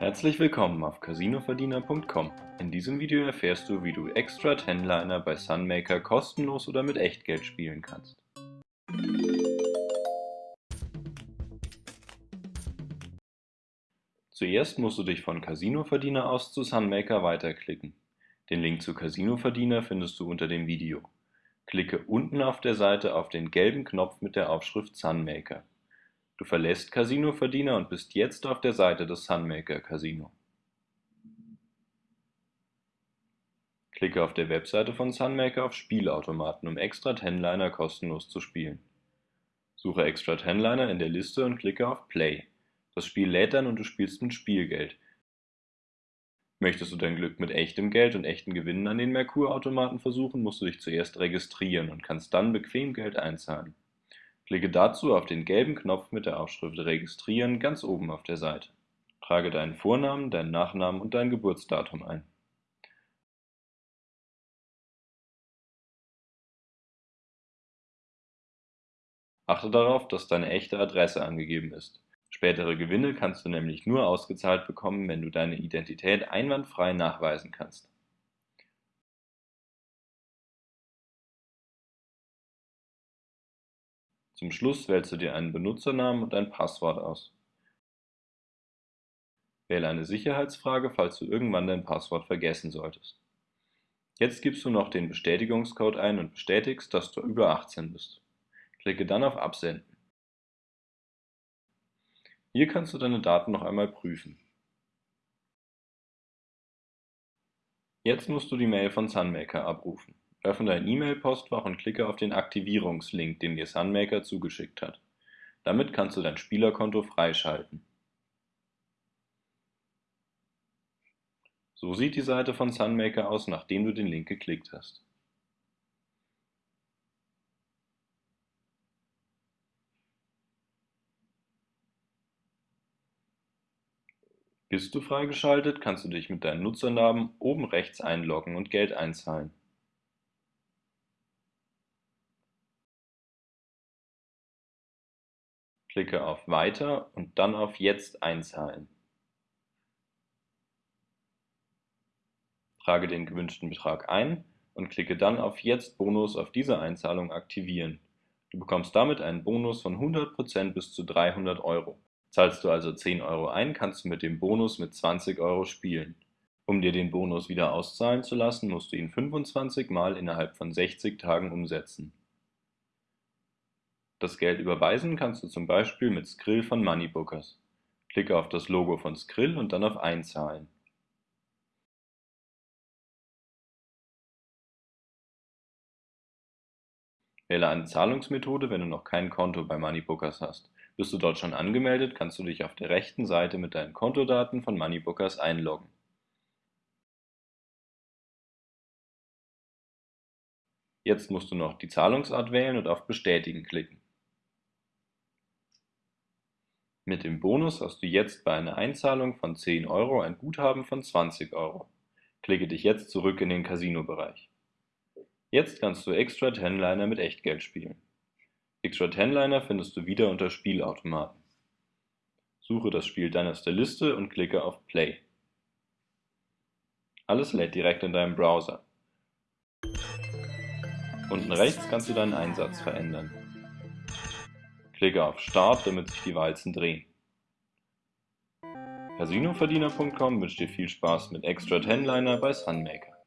Herzlich willkommen auf casinoverdiener.com. In diesem Video erfährst du, wie du Extra Tenliner bei Sunmaker kostenlos oder mit Echtgeld spielen kannst. Zuerst musst du dich von Casinoverdiener aus zu Sunmaker weiterklicken. Den Link zu Casinoverdiener findest du unter dem Video. Klicke unten auf der Seite auf den gelben Knopf mit der Aufschrift Sunmaker. Du verlässt Casino-Verdiener und bist jetzt auf der Seite des Sunmaker Casino. Klicke auf der Webseite von Sunmaker auf Spielautomaten, um Extra Tenliner kostenlos zu spielen. Suche Extra Tenliner in der Liste und klicke auf Play. Das Spiel lädt dann und du spielst mit Spielgeld. Möchtest du dein Glück mit echtem Geld und echten Gewinnen an den Merkur-Automaten versuchen, musst du dich zuerst registrieren und kannst dann bequem Geld einzahlen. Klicke dazu auf den gelben Knopf mit der Aufschrift Registrieren ganz oben auf der Seite. Trage deinen Vornamen, deinen Nachnamen und dein Geburtsdatum ein. Achte darauf, dass deine echte Adresse angegeben ist. Spätere Gewinne kannst du nämlich nur ausgezahlt bekommen, wenn du deine Identität einwandfrei nachweisen kannst. Zum Schluss wählst du dir einen Benutzernamen und ein Passwort aus. Wähle eine Sicherheitsfrage, falls du irgendwann dein Passwort vergessen solltest. Jetzt gibst du noch den Bestätigungscode ein und bestätigst, dass du über 18 bist. Klicke dann auf Absenden. Hier kannst du deine Daten noch einmal prüfen. Jetzt musst du die Mail von Sunmaker abrufen. Öffne dein E-Mail-Postfach und klicke auf den Aktivierungslink, den dir Sunmaker zugeschickt hat. Damit kannst du dein Spielerkonto freischalten. So sieht die Seite von Sunmaker aus, nachdem du den Link geklickt hast. Bist du freigeschaltet, kannst du dich mit deinem Nutzernamen oben rechts einloggen und Geld einzahlen. Klicke auf Weiter und dann auf Jetzt einzahlen. Trage den gewünschten Betrag ein und klicke dann auf Jetzt Bonus auf diese Einzahlung aktivieren. Du bekommst damit einen Bonus von 100% bis zu 300 Euro. Zahlst du also 10 Euro ein, kannst du mit dem Bonus mit 20 Euro spielen. Um dir den Bonus wieder auszahlen zu lassen, musst du ihn 25 Mal innerhalb von 60 Tagen umsetzen. Das Geld überweisen kannst du zum Beispiel mit Skrill von Moneybookers. Klicke auf das Logo von Skrill und dann auf Einzahlen. Wähle eine Zahlungsmethode, wenn du noch kein Konto bei Moneybookers hast. Bist du dort schon angemeldet, kannst du dich auf der rechten Seite mit deinen Kontodaten von Moneybookers einloggen. Jetzt musst du noch die Zahlungsart wählen und auf Bestätigen klicken. Mit dem Bonus hast du jetzt bei einer Einzahlung von 10 Euro ein Guthaben von 20 Euro. Klicke dich jetzt zurück in den Casino-Bereich. Jetzt kannst du Extra Tenliner mit Echtgeld spielen. Extra Tenliner findest du wieder unter Spielautomaten. Suche das Spiel dann aus der Liste und klicke auf Play. Alles lädt direkt in deinem Browser. Unten rechts kannst du deinen Einsatz verändern. Klicke auf Start, damit sich die Walzen drehen. Casinoverdiener.com wünscht dir viel Spaß mit Extra Tenliner bei Sunmaker.